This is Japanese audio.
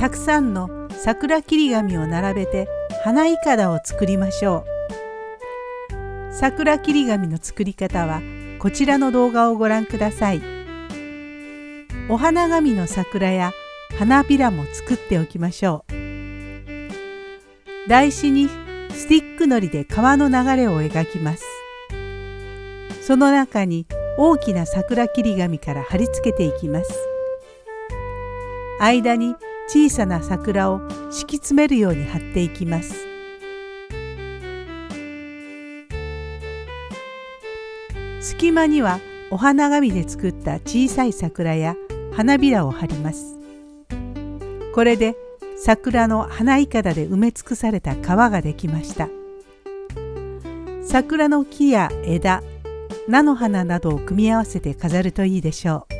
たくさんの桜切り紙を並べて花いかだを作りましょう。桜切り紙の作り方はこちらの動画をご覧ください。お花紙の桜や花びらも作っておきましょう。台紙にスティックのりで川の流れを描きます。その中に大きな桜切り紙から貼り付けていきます。間に小さな桜を敷き詰めるように貼っていきます。隙間にはお花紙で作った小さい桜や花びらを貼ります。これで桜の花いかだで埋め尽くされた川ができました。桜の木や枝菜の花などを組み合わせて飾るといいでしょう。